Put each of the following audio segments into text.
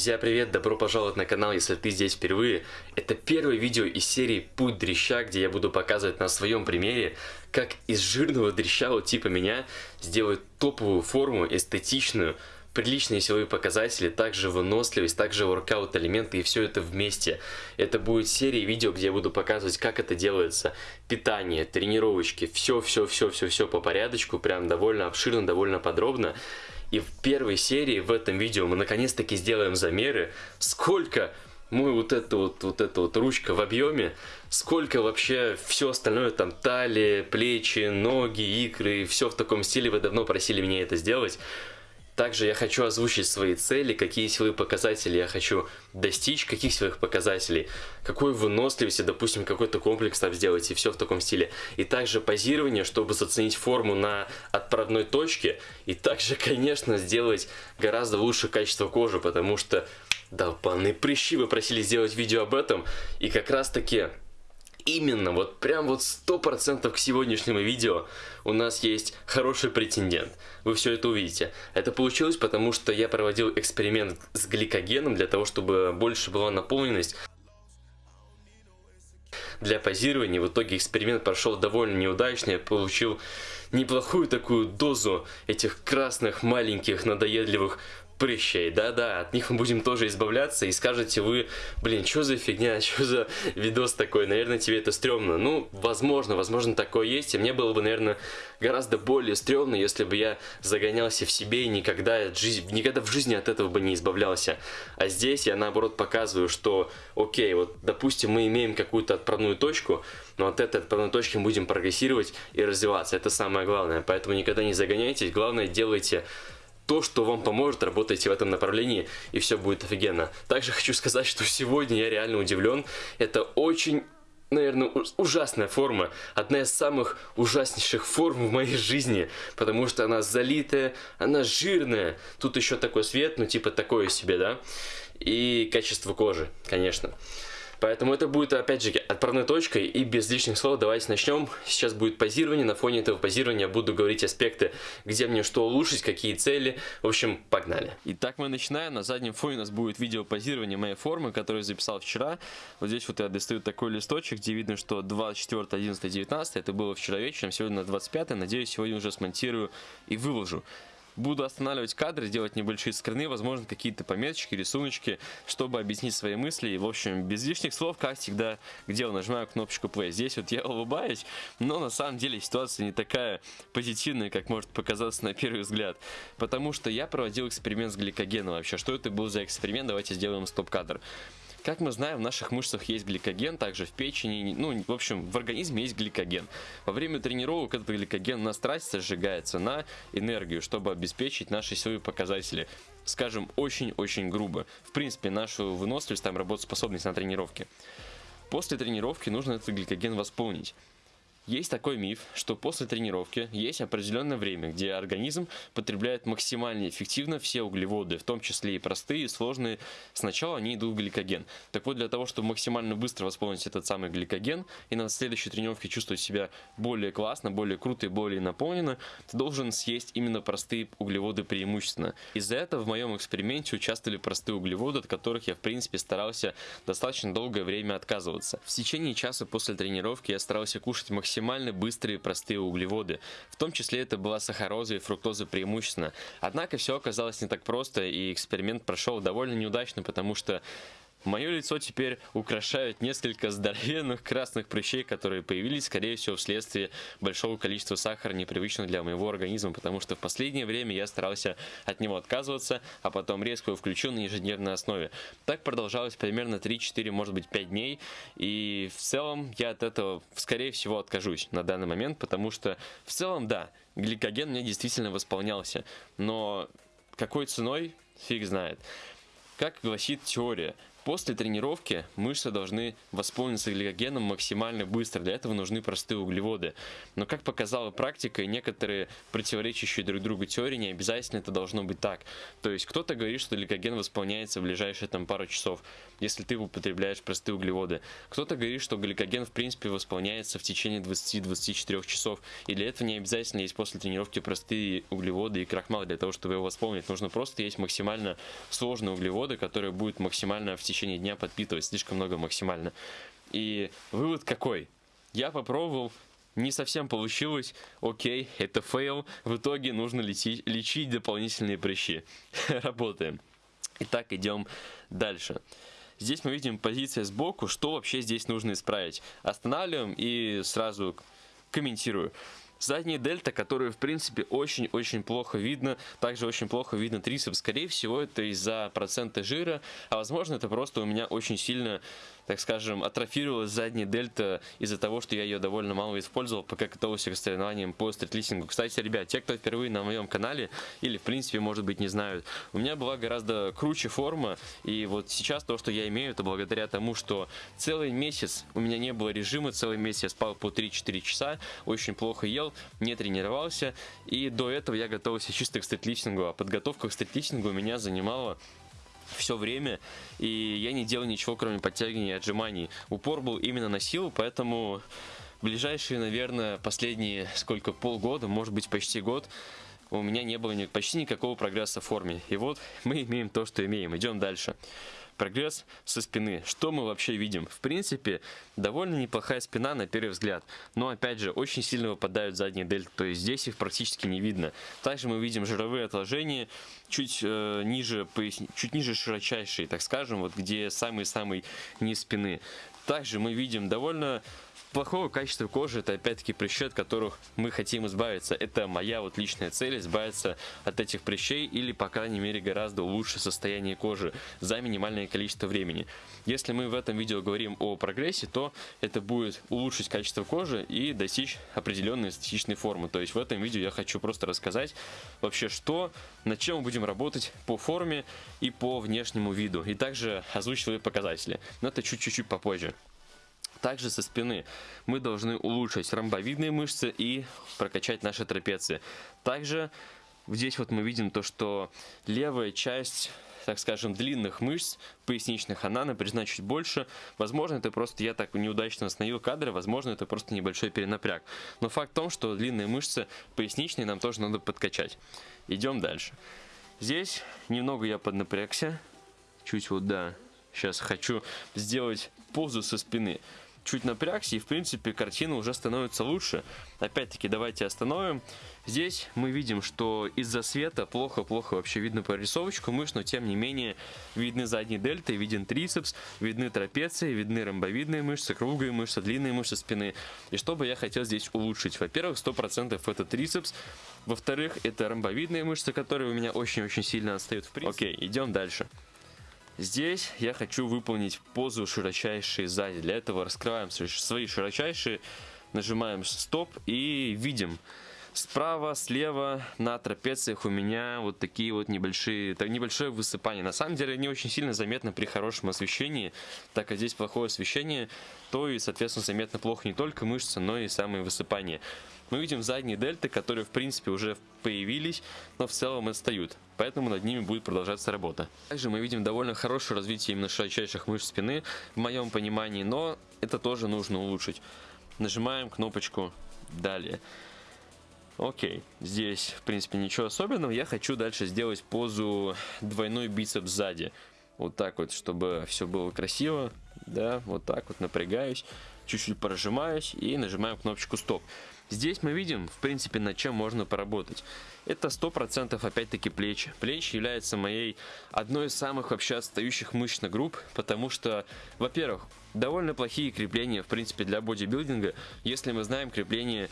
Друзья, привет! Добро пожаловать на канал, если ты здесь впервые. Это первое видео из серии «Путь дрища», где я буду показывать на своем примере, как из жирного дрища вот типа меня сделать топовую форму, эстетичную, приличные силовые показатели, также выносливость, также воркаут элементы и все это вместе. Это будет серия видео, где я буду показывать, как это делается. Питание, тренировочки, все-все-все-все-все по порядочку, прям довольно обширно, довольно подробно. И в первой серии в этом видео мы наконец-таки сделаем замеры, сколько мы вот это вот, вот эта вот ручка в объеме, сколько вообще все остальное, там талия, плечи, ноги, икры, все в таком стиле, вы давно просили меня это сделать. Также я хочу озвучить свои цели, какие силовые показатели я хочу достичь, каких силовых показателей, какой выносливости, допустим, какой-то комплекс там сделать и все в таком стиле. И также позирование, чтобы заценить форму на отправной точке. И также, конечно, сделать гораздо лучше качество кожи, потому что, паны прыщи, вы просили сделать видео об этом. И как раз таки именно вот прям вот сто процентов к сегодняшнему видео у нас есть хороший претендент. Вы все это увидите. Это получилось потому, что я проводил эксперимент с гликогеном для того, чтобы больше была наполненность для позирования. В итоге эксперимент прошел довольно неудачно. Я получил неплохую такую дозу этих красных маленьких надоедливых прыщей, да-да, от них мы будем тоже избавляться, и скажете вы, блин, что за фигня, что за видос такой, наверное, тебе это стрёмно. Ну, возможно, возможно, такое есть, и мне было бы, наверное, гораздо более стрёмно, если бы я загонялся в себе и никогда, никогда в жизни от этого бы не избавлялся. А здесь я, наоборот, показываю, что, окей, вот, допустим, мы имеем какую-то отправную точку, но от этой отправной точки мы будем прогрессировать и развиваться, это самое главное, поэтому никогда не загоняйтесь, главное, делайте то, что вам поможет, работайте в этом направлении, и все будет офигенно. Также хочу сказать, что сегодня я реально удивлен. Это очень наверное, ужасная форма. Одна из самых ужаснейших форм в моей жизни, потому что она залитая, она жирная. Тут еще такой свет, ну типа такое себе, да? И качество кожи, конечно. Поэтому это будет, опять же, отправной точкой. И без лишних слов давайте начнем. Сейчас будет позирование. На фоне этого позирования буду говорить аспекты, где мне что улучшить, какие цели. В общем, погнали. Итак, мы начинаем. На заднем фоне у нас будет видео позирования моей формы, которую я записал вчера. Вот здесь вот я достаю такой листочек, где видно, что 24, 11, 19. Это было вчера вечером, сегодня на 25. Надеюсь, сегодня уже смонтирую и выложу. Буду останавливать кадры, делать небольшие скрины, возможно, какие-то пометочки, рисуночки, чтобы объяснить свои мысли. И, в общем, без лишних слов, как всегда, где я нажимаю кнопочку play. Здесь вот я улыбаюсь, но на самом деле ситуация не такая позитивная, как может показаться на первый взгляд. Потому что я проводил эксперимент с гликогеном вообще. Что это был за эксперимент? Давайте сделаем стоп-кадр. Как мы знаем, в наших мышцах есть гликоген, также в печени, ну, в общем, в организме есть гликоген. Во время тренировок этот гликоген на страсти сжигается на энергию, чтобы обеспечить наши силовые показатели. Скажем, очень-очень грубо. В принципе, нашу выносливость, там работоспособность на тренировке. После тренировки нужно этот гликоген восполнить. Есть такой миф, что после тренировки есть определенное время, где организм потребляет максимально эффективно все углеводы, в том числе и простые, и сложные. Сначала они идут в гликоген. Так вот, для того, чтобы максимально быстро восполнить этот самый гликоген и на следующей тренировке чувствовать себя более классно, более круто и более наполненно, ты должен съесть именно простые углеводы преимущественно. Из-за этого в моем эксперименте участвовали простые углеводы, от которых я, в принципе, старался достаточно долгое время отказываться. В течение часа после тренировки я старался кушать максимально максимально быстрые простые углеводы. В том числе это была сахароза и фруктоза преимущественно. Однако все оказалось не так просто и эксперимент прошел довольно неудачно, потому что Мое лицо теперь украшают несколько здоровенных красных прыщей, которые появились, скорее всего, вследствие большого количества сахара, непривычного для моего организма, потому что в последнее время я старался от него отказываться, а потом резко его включил на ежедневной основе. Так продолжалось примерно 3-4, может быть 5 дней, и в целом я от этого, скорее всего, откажусь на данный момент, потому что в целом, да, гликоген мне действительно восполнялся, но какой ценой, фиг знает. Как гласит теория, После тренировки мышцы должны восполниться гликогеном максимально быстро. Для этого нужны простые углеводы. Но как показала практика, некоторые противоречащие друг другу теории не обязательно это должно быть так. То есть кто-то говорит, что гликоген восполняется в ближайшие там пару часов, если ты употребляешь простые углеводы. Кто-то говорит, что гликоген в принципе восполняется в течение 20-24 часов. И для этого не обязательно есть после тренировки простые углеводы и крахмал для того, чтобы его восполнить. Нужно просто есть максимально сложные углеводы, которые будут максимально в течение дня подпитывать слишком много максимально. И вывод какой? Я попробовал, не совсем получилось, окей, это фейл, в итоге нужно лечить, лечить дополнительные прыщи. Работаем. Итак, идем дальше. Здесь мы видим позиция сбоку, что вообще здесь нужно исправить. Останавливаем и сразу комментирую. Задняя дельта, которую, в принципе, очень-очень плохо видно. Также очень плохо видно трицепс. Скорее всего, это из-за процента жира, а возможно, это просто у меня очень сильно так скажем, атрофировалась задняя дельта из-за того, что я ее довольно мало использовал, пока готовился к соревнованиям по стритлистингу. Кстати, ребят, те, кто впервые на моем канале, или в принципе, может быть, не знают, у меня была гораздо круче форма, и вот сейчас то, что я имею, это благодаря тому, что целый месяц у меня не было режима, целый месяц я спал по 3-4 часа, очень плохо ел, не тренировался, и до этого я готовился чисто к стритлифтингу, а подготовка к стритлифтингу у меня занимала все время, и я не делал ничего, кроме подтягивания и отжиманий. Упор был именно на силу, поэтому ближайшие, наверное, последние сколько, полгода, может быть почти год, у меня не было почти никакого прогресса в форме. И вот мы имеем то, что имеем. Идем дальше. Прогресс со спины. Что мы вообще видим? В принципе, довольно неплохая спина на первый взгляд. Но опять же, очень сильно выпадают задние дельты. То есть здесь их практически не видно. Также мы видим жировые отложения чуть э, ниже, поясни... чуть ниже широчайшие, так скажем, вот где самый-самый низ спины. Также мы видим довольно плохого качества кожи это опять-таки прыщи, от которых мы хотим избавиться. Это моя вот личная цель, избавиться от этих прыщей или, по крайней мере, гораздо лучше состояние кожи за минимальное количество времени. Если мы в этом видео говорим о прогрессе, то это будет улучшить качество кожи и достичь определенной эстетичной формы. То есть в этом видео я хочу просто рассказать вообще что, над чем мы будем работать по форме и по внешнему виду. И также озвучить показатели. Но это чуть-чуть попозже. Также со спины мы должны улучшить ромбовидные мышцы и прокачать наши трапеции. Также здесь вот мы видим то, что левая часть так скажем, длинных мышц поясничных, она напряжена чуть больше. Возможно, это просто я так неудачно остановил кадры, возможно, это просто небольшой перенапряг. Но факт в том, что длинные мышцы поясничные нам тоже надо подкачать. Идем дальше. Здесь немного я поднапрягся. Чуть вот, да, сейчас хочу сделать позу со спины чуть напрягся, и в принципе картина уже становится лучше. Опять-таки давайте остановим. Здесь мы видим, что из-за света плохо-плохо вообще видно прорисовочку мышц, но тем не менее видны задние дельты, виден трицепс, видны трапеции, видны ромбовидные мышцы, круглые мышцы, длинные мышцы спины. И что бы я хотел здесь улучшить? Во-первых, 100% это трицепс, во-вторых, это ромбовидные мышцы, которые у меня очень-очень сильно отстают в принципе. Окей, идем дальше. Здесь я хочу выполнить позу широчайшие сзади. Для этого раскрываем свои широчайшие, нажимаем стоп и видим. Справа, слева на трапециях у меня вот такие вот небольшие, так, небольшое высыпание. На самом деле не очень сильно заметно при хорошем освещении, так как здесь плохое освещение, то и соответственно заметно плохо не только мышцы, но и самые высыпания мы видим задние дельты, которые в принципе уже появились, но в целом отстают. Поэтому над ними будет продолжаться работа. Также мы видим довольно хорошее развитие именно широчайших мышц спины, в моем понимании, но это тоже нужно улучшить. Нажимаем кнопочку «Далее». Окей, здесь в принципе ничего особенного. Я хочу дальше сделать позу двойной бицепс сзади. Вот так вот, чтобы все было красиво. Да, вот так вот напрягаюсь, чуть-чуть прожимаюсь и нажимаем кнопочку стоп. Здесь мы видим, в принципе, над чем можно поработать. Это 100% опять-таки плечи. Плечи являются моей одной из самых вообще отстающих мышечных групп, потому что, во-первых, довольно плохие крепления, в принципе, для бодибилдинга. Если мы знаем крепление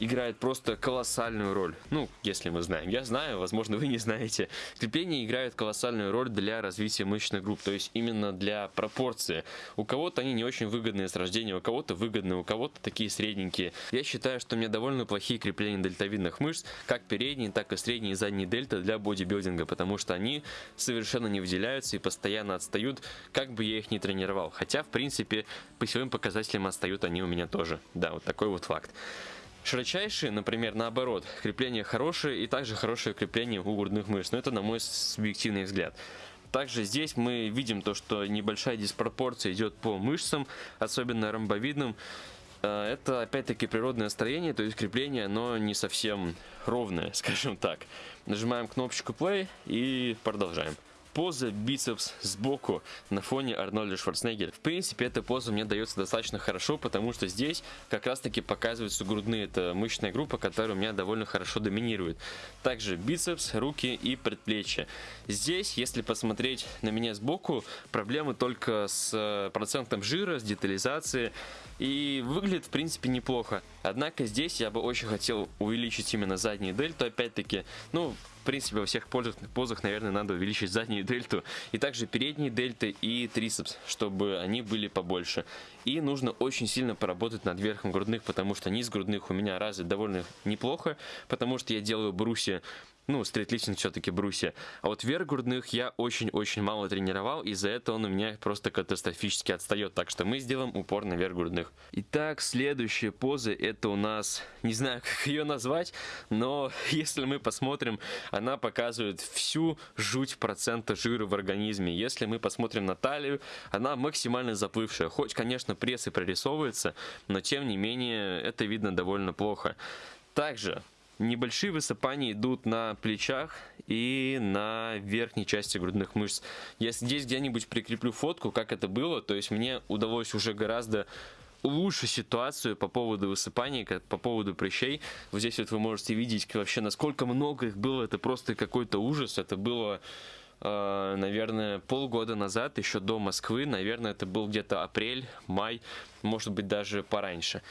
играет просто колоссальную роль. Ну, если мы знаем. Я знаю, возможно, вы не знаете. Крепления играют колоссальную роль для развития мышечных групп, то есть именно для пропорции. У кого-то они не очень выгодные с рождения, у кого-то выгодные, у кого-то такие средненькие. Я считаю, что у меня довольно плохие крепления дельтовидных мышц, как передние, так и средние и задние дельта для бодибилдинга, потому что они совершенно не выделяются и постоянно отстают, как бы я их ни тренировал. Хотя, в принципе, по силовым показателям отстают они у меня тоже. Да, вот такой вот факт. Широчайшие, например, наоборот, крепление хорошее и также хорошее крепление у грудных мышц. Но это на мой субъективный взгляд. Также здесь мы видим то, что небольшая диспропорция идет по мышцам, особенно ромбовидным. Э, это опять-таки природное строение, то есть крепление, но не совсем ровное, скажем так. Нажимаем кнопочку play и продолжаем поза бицепс сбоку на фоне Арнольда Шварценеггера. В принципе, эта поза мне дается достаточно хорошо, потому что здесь как раз таки показываются грудные. Это мышечная группа, которая у меня довольно хорошо доминирует. Также бицепс, руки и предплечья. Здесь, если посмотреть на меня сбоку, проблемы только с э, процентом жира, с детализацией. И выглядит, в принципе, неплохо. Однако здесь я бы очень хотел увеличить именно заднюю дельту, опять-таки. Ну, в принципе, во всех позах, наверное, надо увеличить заднюю дельту. И также передние дельты и трицепс, чтобы они были побольше. И нужно очень сильно поработать над верхом грудных, потому что низ грудных у меня развит довольно неплохо, потому что я делаю брусья ну, стритлифтинг все-таки брусья. А вот верх грудных я очень-очень мало тренировал, из-за этого он у меня просто катастрофически отстает. Так что мы сделаем упор на верх грудных. Итак, следующая поза, это у нас, не знаю, как ее назвать, но если мы посмотрим, она показывает всю жуть процента жира в организме. Если мы посмотрим на талию, она максимально заплывшая. Хоть, конечно, пресс и прорисовывается, но тем не менее это видно довольно плохо. Также Небольшие высыпания идут на плечах и на верхней части грудных мышц. Я здесь где-нибудь прикреплю фотку, как это было. То есть мне удалось уже гораздо лучше ситуацию по поводу высыпаний, по поводу прыщей. Вот здесь вот вы можете видеть вообще, насколько много их было. Это просто какой-то ужас. Это было э, наверное, полгода назад, еще до Москвы. Наверное, это был где-то апрель, май, может быть, даже пораньше.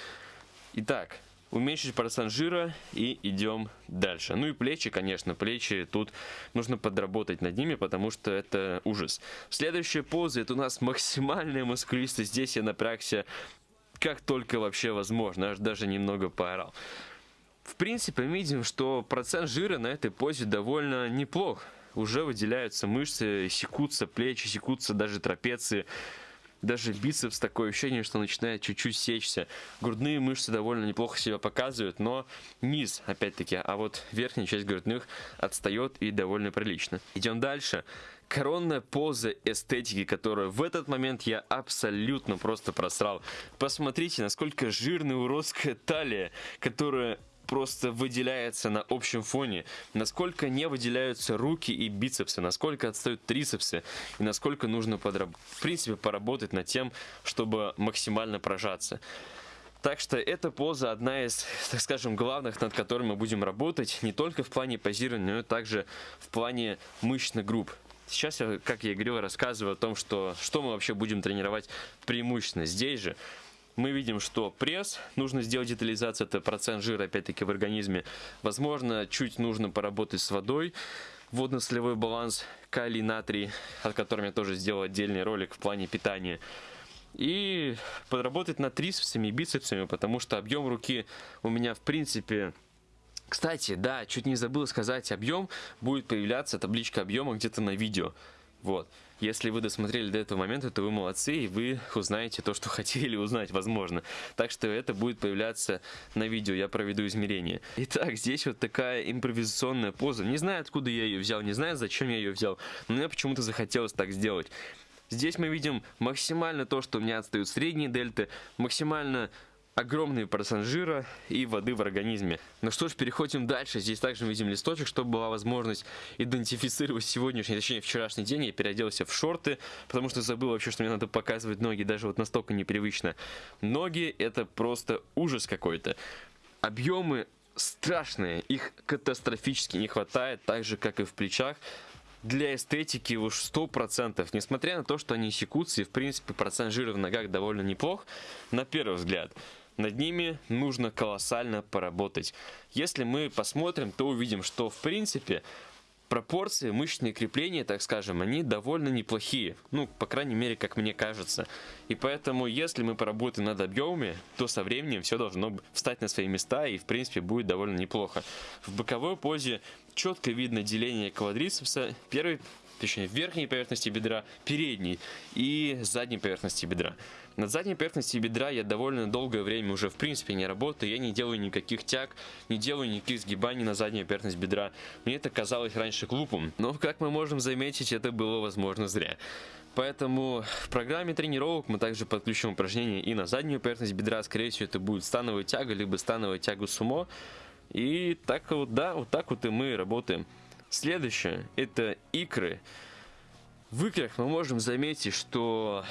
Итак, уменьшить процент жира и идем дальше. Ну и плечи, конечно, плечи тут нужно подработать над ними, потому что это ужас. Следующая поза, это у нас максимальная мускулистость. Здесь я напрягся как только вообще возможно, аж даже немного поорал. В принципе, мы видим, что процент жира на этой позе довольно неплох. Уже выделяются мышцы, секутся плечи, секутся даже трапеции даже бицепс такое ощущение, что начинает чуть-чуть сечься. Грудные мышцы довольно неплохо себя показывают, но низ, опять-таки, а вот верхняя часть грудных отстает и довольно прилично. Идем дальше. Коронная поза эстетики, которую в этот момент я абсолютно просто просрал. Посмотрите, насколько жирная уродская талия, которая просто выделяется на общем фоне, насколько не выделяются руки и бицепсы, насколько отстают трицепсы, и насколько нужно, подраб... в принципе, поработать над тем, чтобы максимально прожаться. Так что эта поза одна из, так скажем, главных, над которыми мы будем работать, не только в плане позирования, но и также в плане мышечных групп. Сейчас я, как я и говорил, рассказываю о том, что, что мы вообще будем тренировать преимущественно здесь же мы видим, что пресс, нужно сделать детализацию, это процент жира опять-таки в организме. Возможно, чуть нужно поработать с водой, водно-солевой баланс, калий, натрий, о котором я тоже сделал отдельный ролик в плане питания. И подработать над трицепсами и бицепсами, потому что объем руки у меня в принципе... Кстати, да, чуть не забыл сказать, объем будет появляться, табличка объема где-то на видео. Вот. Если вы досмотрели до этого момента, то вы молодцы, и вы узнаете то, что хотели узнать, возможно. Так что это будет появляться на видео, я проведу измерение. Итак, здесь вот такая импровизационная поза. Не знаю, откуда я ее взял, не знаю, зачем я ее взял, но мне почему-то захотелось так сделать. Здесь мы видим максимально то, что у меня отстают средние дельты, максимально огромный процент жира и воды в организме. Ну что ж, переходим дальше. Здесь также видим листочек, чтобы была возможность идентифицировать сегодняшний, точнее вчерашний день. Я переоделся в шорты, потому что забыл вообще, что мне надо показывать ноги, даже вот настолько непривычно. Ноги это просто ужас какой-то. Объемы страшные, их катастрофически не хватает, так же как и в плечах для эстетики уж 100%. Несмотря на то, что они секутся, и в принципе процент жира в ногах довольно неплох, на первый взгляд. Над ними нужно колоссально поработать. Если мы посмотрим, то увидим, что в принципе пропорции, мышечные крепления, так скажем, они довольно неплохие. Ну, по крайней мере, как мне кажется. И поэтому, если мы поработаем над объемами, то со временем все должно встать на свои места и, в принципе, будет довольно неплохо. В боковой позе четко видно деление квадрицепса. Первый точнее, верхней поверхности бедра, передней и задней поверхности бедра. На задней поверхности бедра я довольно долгое время уже в принципе не работаю, я не делаю никаких тяг, не делаю никаких сгибаний на заднюю поверхность бедра. Мне это казалось раньше глупым, но как мы можем заметить, это было возможно зря. Поэтому в программе тренировок мы также подключим упражнения и на заднюю поверхность бедра, скорее всего это будет становая тяга, либо становая тягу сумо. И так вот, да, вот так вот и мы работаем. Следующее – это икры. В икрах мы можем заметить, что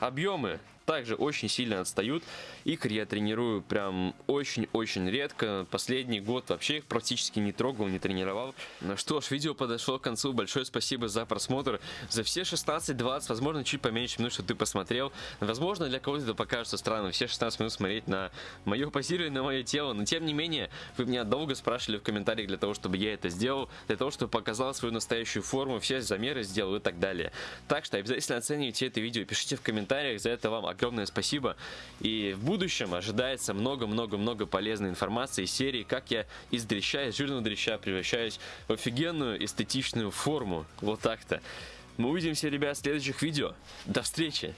объемы также очень сильно отстают. Икр я тренирую прям очень-очень редко. Последний год вообще их практически не трогал, не тренировал. Ну что ж, видео подошло к концу. Большое спасибо за просмотр. За все 16-20, возможно, чуть поменьше минут, что ты посмотрел. Возможно, для кого-то это покажется странным. Все 16 минут смотреть на мое позирование, на мое тело. Но тем не менее, вы меня долго спрашивали в комментариях для того, чтобы я это сделал. Для того, чтобы показал свою настоящую форму, все замеры сделал и так далее. Так что обязательно оценивайте это видео, пишите в комментариях. За это вам огромное спасибо. И в будущем ожидается много-много-много полезной информации из серии, как я из дрища, из жирного дрища превращаюсь в офигенную эстетичную форму. Вот так-то. Мы увидимся, ребят, в следующих видео. До встречи!